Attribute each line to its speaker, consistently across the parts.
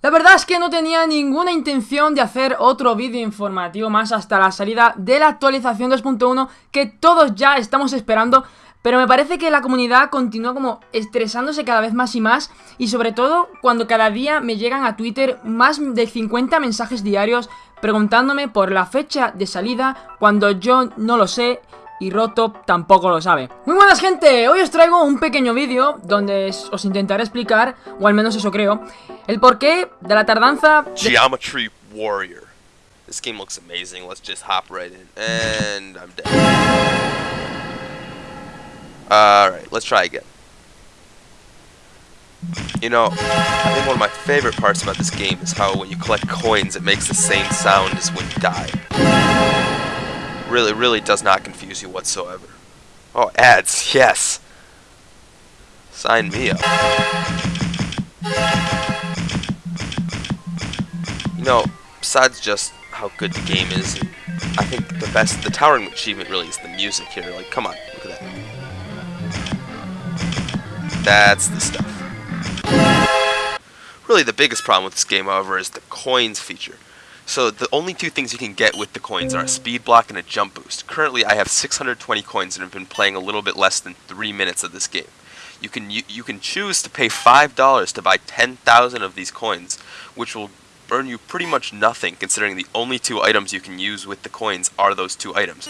Speaker 1: La verdad es que no tenía ninguna intención de hacer otro vídeo informativo más hasta la salida de la actualización 2.1 que todos ya estamos esperando pero me parece que la comunidad continúa como estresándose cada vez más y más y sobre todo cuando cada día me llegan a Twitter más de 50 mensajes diarios preguntándome por la fecha de salida cuando yo no lo sé y Roto tampoco lo sabe. Muy buenas gente, hoy os traigo un pequeño vídeo donde os intentaré explicar, o al menos eso creo, el porqué de la tardanza...
Speaker 2: Geometry Warrior. This game looks amazing, let's just hop right in. And I'm dead. Alright, let's try again. You know, I think one of my favorite parts about this game is how when you collect coins it makes the same sound as when you die. Really, really does not confuse you whatsoever. Oh, ads, yes! Sign me up. You know, besides just how good the game is, I think the best, the towering achievement really is the music here. Like, come on, look at that. That's the stuff. Really, the biggest problem with this game, however, is the coins feature. So the only two things you can get with the coins are a speed block and a jump boost. Currently, I have 620 coins and have been playing a little bit less than three minutes of this game. You can you, you can choose to pay five dollars to buy 10,000 of these coins, which will earn you pretty much nothing, considering the only two items you can use with the coins are those two items.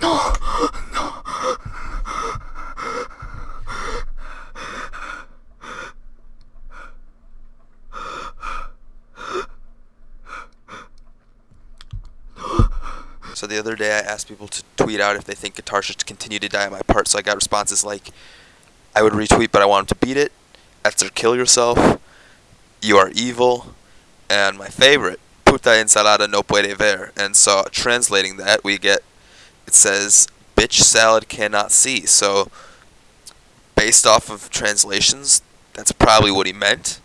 Speaker 1: No, no.
Speaker 2: So the other day I asked people to tweet out if they think guitar should continue to die on my part, so I got responses like, I would retweet but I want him to beat it, after kill yourself, you are evil, and my favorite, puta ensalada no puede ver. And so translating that, we get it says bitch salad cannot see. So based off of translations, that's probably what he meant.